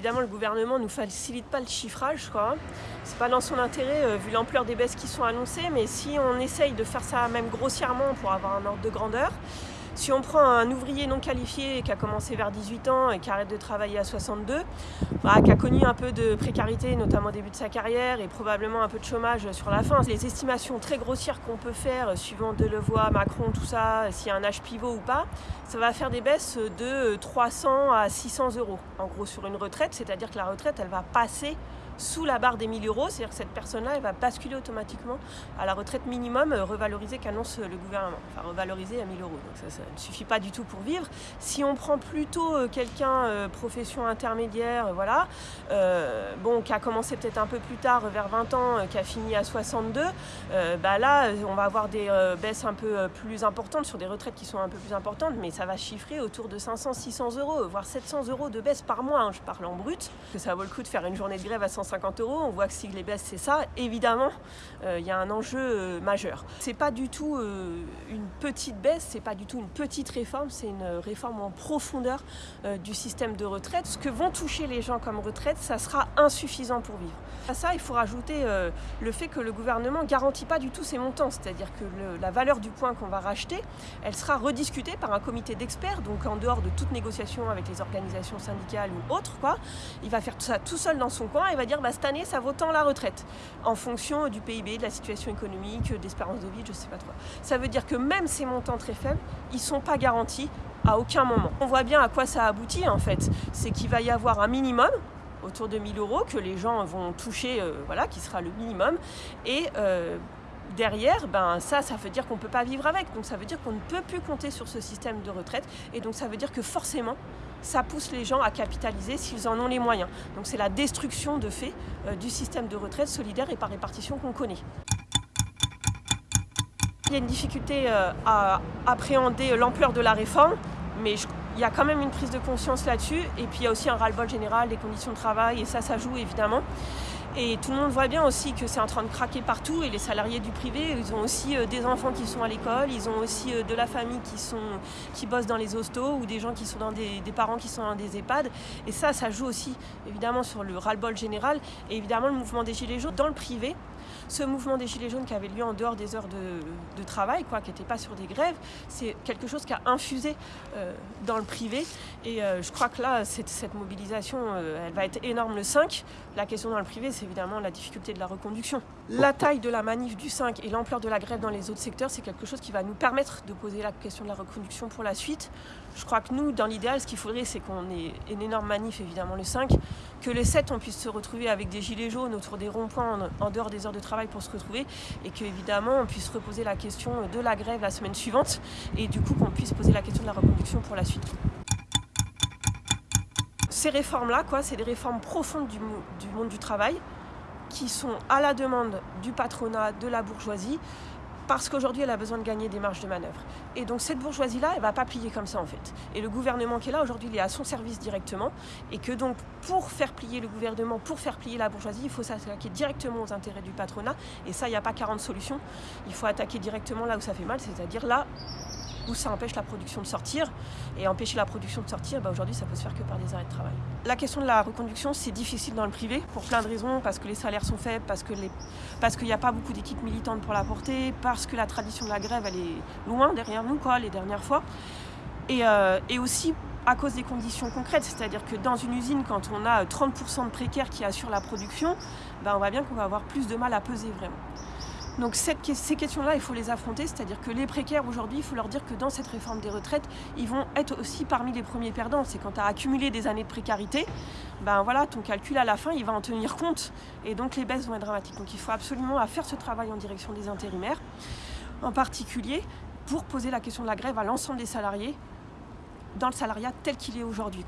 Évidemment, le gouvernement ne nous facilite pas le chiffrage, quoi. C'est pas dans son intérêt, euh, vu l'ampleur des baisses qui sont annoncées, mais si on essaye de faire ça même grossièrement pour avoir un ordre de grandeur, si on prend un ouvrier non qualifié qui a commencé vers 18 ans et qui arrête de travailler à 62, bah, qui a connu un peu de précarité, notamment au début de sa carrière, et probablement un peu de chômage sur la fin, les estimations très grossières qu'on peut faire, suivant Delevoye, Macron, tout ça, s'il y a un âge pivot ou pas, ça va faire des baisses de 300 à 600 euros, en gros, sur une retraite, c'est-à-dire que la retraite, elle va passer sous la barre des 1000 euros, c'est-à-dire que cette personne-là, elle va basculer automatiquement à la retraite minimum euh, revalorisée qu'annonce le gouvernement. Enfin, revalorisée à 1000 euros. Donc ça, ne suffit pas du tout pour vivre. Si on prend plutôt euh, quelqu'un, euh, profession intermédiaire, voilà, bon, qui a commencé peut-être un peu plus tard, vers 20 ans, qui a fini à 62, bah là, on va avoir des baisses un peu plus importantes sur des retraites qui sont un peu plus importantes, mais ça va chiffrer autour de 500, 600 euros, voire 700 euros de baisse par mois. Hein, je parle en brut, que ça vaut le coup de faire une journée de grève à 150 50 euros, on voit que si les baisses c'est ça, évidemment, euh, il y a un enjeu euh, majeur. C'est pas du tout euh, une petite baisse, c'est pas du tout une petite réforme, c'est une réforme en profondeur du système de retraite. Ce que vont toucher les gens comme retraite, ça sera insuffisant pour vivre. À ça, il faut rajouter le fait que le gouvernement garantit pas du tout ces montants, c'est-à-dire que la valeur du point qu'on va racheter, elle sera rediscutée par un comité d'experts, donc en dehors de toute négociation avec les organisations syndicales ou autres, quoi. Il va faire tout ça tout seul dans son coin et va dire bah, cette année, ça vaut tant la retraite, en fonction du PIB, de la situation économique, d'espérance de vie, je sais pas trop. Ça veut dire que même ces montants très faibles, ils sont pas garantis à aucun moment. On voit bien à quoi ça aboutit en fait. C'est qu'il va y avoir un minimum autour de 1000 euros que les gens vont toucher, euh, voilà, qui sera le minimum. Et euh, derrière, ben ça, ça veut dire qu'on ne peut pas vivre avec. Donc ça veut dire qu'on ne peut plus compter sur ce système de retraite. Et donc ça veut dire que forcément, ça pousse les gens à capitaliser s'ils en ont les moyens. Donc c'est la destruction de fait euh, du système de retraite solidaire et par répartition qu'on connaît. Il y a une difficulté euh, à appréhender l'ampleur de la réforme, mais il y a quand même une prise de conscience là-dessus. Et puis il y a aussi un ras-le-bol général des conditions de travail, et ça, ça joue évidemment. Et tout le monde voit bien aussi que c'est en train de craquer partout et les salariés du privé, ils ont aussi euh, des enfants qui sont à l'école, ils ont aussi euh, de la famille qui, sont, qui bossent dans les hostos ou des gens qui sont dans des, des parents qui sont dans des EHPAD. Et ça, ça joue aussi évidemment sur le ras-le-bol général et évidemment le mouvement des Gilets jaunes dans le privé ce mouvement des Gilets jaunes qui avait lieu en dehors des heures de, travail, quoi, qui n'était pas sur des grèves, c'est quelque chose qui a infusé euh, dans le privé. Et euh, je crois que là, cette, mobilisation, euh, elle va être énorme le 5. La question dans le privé, c'est évidemment la difficulté de la reconduction. La taille de la manif du 5 et l'ampleur de la grève dans les autres secteurs, c'est quelque chose qui va nous permettre de poser la question de la reconduction pour la suite. Je crois que nous, dans l'idéal, ce qu'il faudrait, c'est qu'on ait une énorme manif, évidemment, le 5, que le 7, on puisse se retrouver avec des gilets jaunes autour des ronds-points en dehors des heures de travail pour se retrouver et qu'évidemment on puisse reposer la question de la grève la semaine suivante et du coup qu'on puisse poser la question de la reconduction pour la suite. Ces réformes-là, quoi, c'est des réformes profondes du, du monde du travail qui sont à la demande du patronat, de la bourgeoisie, parce qu'aujourd'hui elle a besoin de gagner des marges de manœuvre. Et donc cette bourgeoisie-là, elle ne va pas plier comme ça en fait. Et le gouvernement qui est là aujourd'hui, il est à son service directement, et que donc pour faire plier le gouvernement, pour faire plier la bourgeoisie, il faut s'attaquer directement aux intérêts du patronat, et ça, il n'y a pas 40 solutions. Il faut attaquer directement là où ça fait mal, c'est-à-dire là où ça empêche la production de sortir. Et empêcher la production de sortir, bah aujourd'hui, ça peut se faire que par des arrêts de travail. La question de la reconduction, c'est difficile dans le privé, pour plein de raisons, parce que les salaires sont faibles, parce qu'il n'y a pas beaucoup d'équipes militantes pour la porter, parce que la tradition de la grève, elle est loin derrière nous, quoi, les dernières fois. Et, euh, aussi à cause des conditions concrètes, c'est-à-dire que dans une usine, quand on a 30% de précaires qui assurent la production, ben on voit bien qu'on va avoir plus de mal à peser vraiment. Donc ces questions-là, il faut les affronter, c'est-à-dire que les précaires aujourd'hui, il faut leur dire que dans cette réforme des retraites, ils vont être aussi parmi les premiers perdants. C'est quand tu as accumulé des années de précarité, ben voilà, ton calcul à la fin, il va en tenir compte. Et donc les baisses vont être dramatiques. Donc il faut absolument faire ce travail en direction des intérimaires, en particulier pour poser la question de la grève à l'ensemble des salariés, dans le salariat tel qu'il est aujourd'hui.